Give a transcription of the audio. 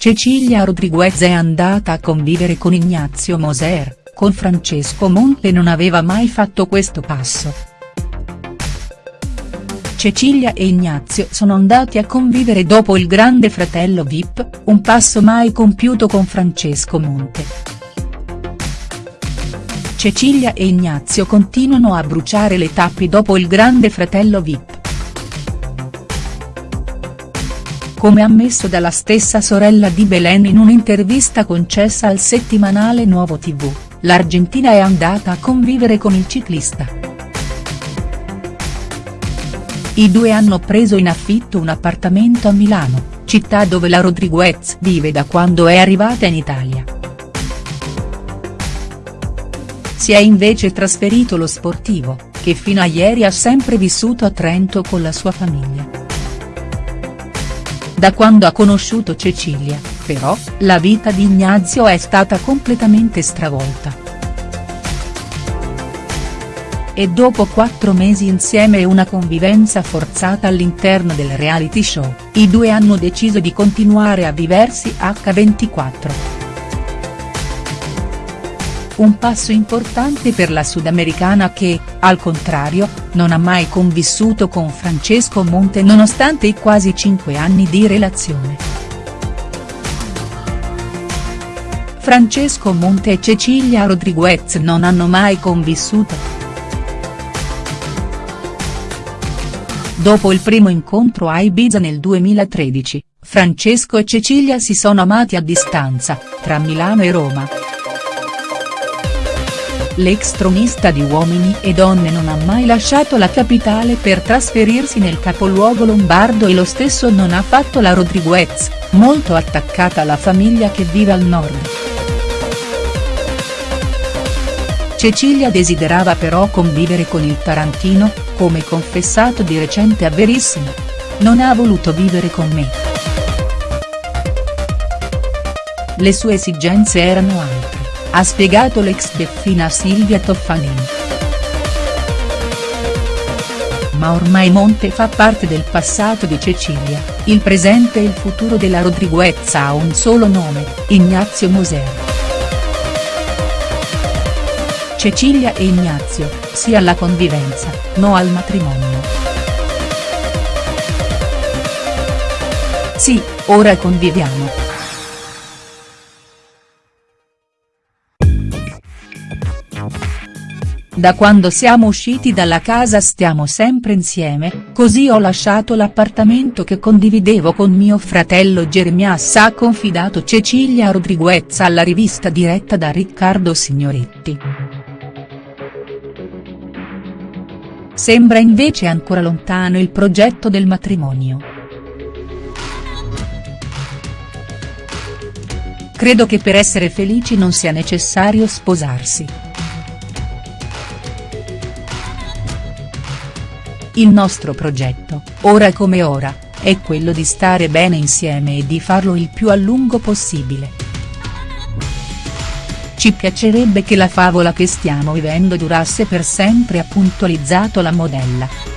Cecilia Rodriguez è andata a convivere con Ignazio Moser, con Francesco Monte non aveva mai fatto questo passo. Cecilia e Ignazio sono andati a convivere dopo il grande fratello Vip, un passo mai compiuto con Francesco Monte. Cecilia e Ignazio continuano a bruciare le tappi dopo il grande fratello Vip. Come ammesso dalla stessa sorella di Belen in un'intervista concessa al settimanale Nuovo TV, l'Argentina è andata a convivere con il ciclista. I due hanno preso in affitto un appartamento a Milano, città dove la Rodriguez vive da quando è arrivata in Italia. Si è invece trasferito lo sportivo, che fino a ieri ha sempre vissuto a Trento con la sua famiglia. Da quando ha conosciuto Cecilia, però, la vita di Ignazio è stata completamente stravolta. E dopo quattro mesi insieme e una convivenza forzata all'interno del reality show, i due hanno deciso di continuare a viversi H24 un passo importante per la sudamericana che, al contrario, non ha mai convissuto con Francesco Monte nonostante i quasi cinque anni di relazione. Francesco Monte e Cecilia Rodriguez non hanno mai convissuto. Dopo il primo incontro a Ibiza nel 2013, Francesco e Cecilia si sono amati a distanza, tra Milano e Roma l'ex tronista di Uomini e Donne non ha mai lasciato la capitale per trasferirsi nel capoluogo lombardo e lo stesso non ha fatto la Rodriguez, molto attaccata alla famiglia che vive al nord. Cecilia desiderava però convivere con il Tarantino, come confessato di recente a Verissimo. Non ha voluto vivere con me. Le sue esigenze erano altre ha spiegato l'ex Deffina Silvia Toffanin. Ma ormai Monte fa parte del passato di Cecilia, il presente e il futuro della Rodriguez ha un solo nome, Ignazio Moser. Cecilia e Ignazio, sì alla convivenza, no al matrimonio. Sì, ora conviviamo. Da quando siamo usciti dalla casa stiamo sempre insieme, così ho lasciato l'appartamento che condividevo con mio fratello Jeremias ha confidato Cecilia Rodriguez alla rivista diretta da Riccardo Signoretti. Sembra invece ancora lontano il progetto del matrimonio. Credo che per essere felici non sia necessario sposarsi. Il nostro progetto, ora come ora, è quello di stare bene insieme e di farlo il più a lungo possibile. Ci piacerebbe che la favola che stiamo vivendo durasse per sempre ha puntualizzato la modella.